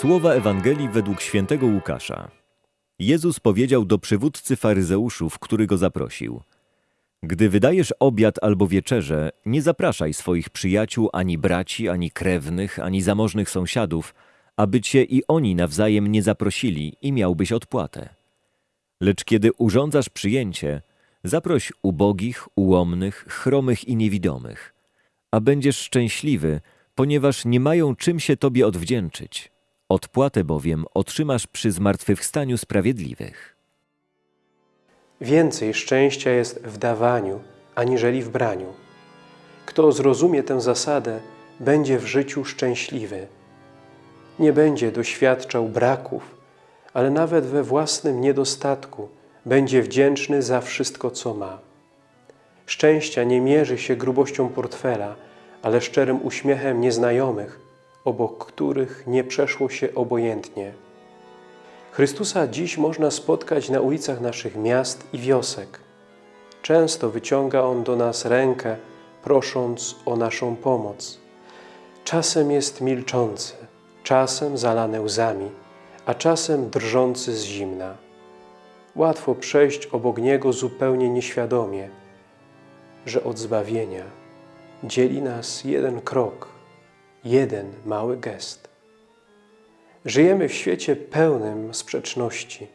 Słowa Ewangelii według świętego Łukasza. Jezus powiedział do przywódcy faryzeuszów, który go zaprosił. Gdy wydajesz obiad albo wieczerzę, nie zapraszaj swoich przyjaciół, ani braci, ani krewnych, ani zamożnych sąsiadów, aby cię i oni nawzajem nie zaprosili i miałbyś odpłatę. Lecz kiedy urządzasz przyjęcie, zaproś ubogich, ułomnych, chromych i niewidomych, a będziesz szczęśliwy, ponieważ nie mają czym się tobie odwdzięczyć. Odpłatę bowiem otrzymasz przy zmartwychwstaniu sprawiedliwych. Więcej szczęścia jest w dawaniu, aniżeli w braniu. Kto zrozumie tę zasadę, będzie w życiu szczęśliwy. Nie będzie doświadczał braków, ale nawet we własnym niedostatku będzie wdzięczny za wszystko, co ma. Szczęścia nie mierzy się grubością portfela, ale szczerym uśmiechem nieznajomych, obok których nie przeszło się obojętnie. Chrystusa dziś można spotkać na ulicach naszych miast i wiosek. Często wyciąga On do nas rękę, prosząc o naszą pomoc. Czasem jest milczący, czasem zalany łzami, a czasem drżący z zimna. Łatwo przejść obok Niego zupełnie nieświadomie, że od zbawienia dzieli nas jeden krok, jeden mały gest. Żyjemy w świecie pełnym sprzeczności,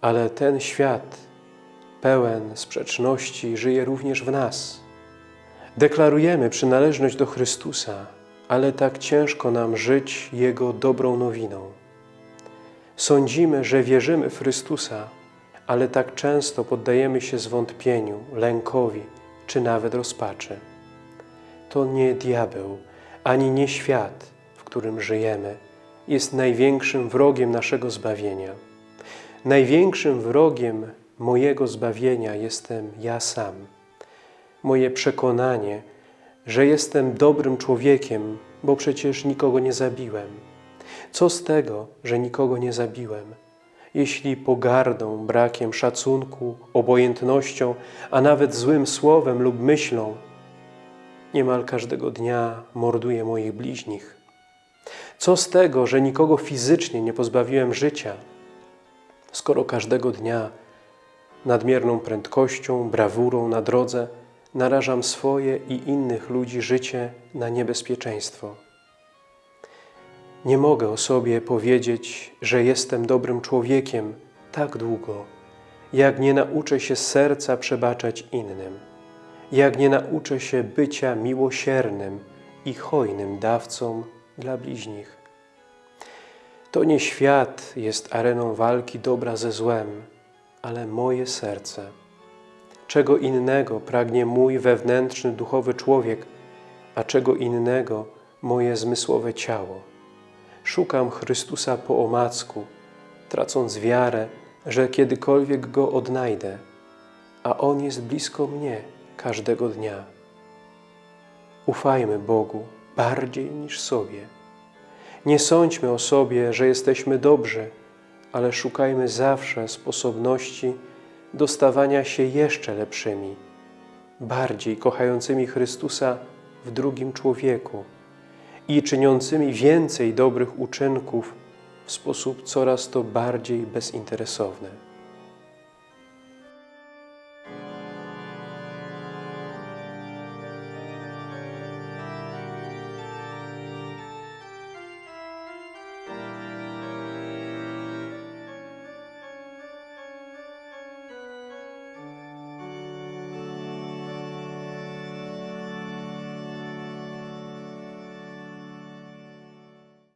ale ten świat pełen sprzeczności żyje również w nas. Deklarujemy przynależność do Chrystusa, ale tak ciężko nam żyć Jego dobrą nowiną. Sądzimy, że wierzymy w Chrystusa, ale tak często poddajemy się zwątpieniu, lękowi czy nawet rozpaczy. To nie diabeł, ani nie świat, w którym żyjemy, jest największym wrogiem naszego zbawienia. Największym wrogiem mojego zbawienia jestem ja sam. Moje przekonanie, że jestem dobrym człowiekiem, bo przecież nikogo nie zabiłem. Co z tego, że nikogo nie zabiłem? Jeśli pogardą, brakiem szacunku, obojętnością, a nawet złym słowem lub myślą niemal każdego dnia morduję moich bliźnich. Co z tego, że nikogo fizycznie nie pozbawiłem życia, skoro każdego dnia nadmierną prędkością, brawurą na drodze narażam swoje i innych ludzi życie na niebezpieczeństwo. Nie mogę o sobie powiedzieć, że jestem dobrym człowiekiem tak długo, jak nie nauczę się serca przebaczać innym, jak nie nauczę się bycia miłosiernym i hojnym dawcą dla bliźnich. To nie świat jest areną walki dobra ze złem, ale moje serce. Czego innego pragnie mój wewnętrzny, duchowy człowiek, a czego innego moje zmysłowe ciało. Szukam Chrystusa po omacku, tracąc wiarę, że kiedykolwiek Go odnajdę, a On jest blisko mnie każdego dnia. Ufajmy Bogu bardziej niż sobie. Nie sądźmy o sobie, że jesteśmy dobrzy, ale szukajmy zawsze sposobności do stawania się jeszcze lepszymi, bardziej kochającymi Chrystusa w drugim człowieku i czyniącymi więcej dobrych uczynków w sposób coraz to bardziej bezinteresowny.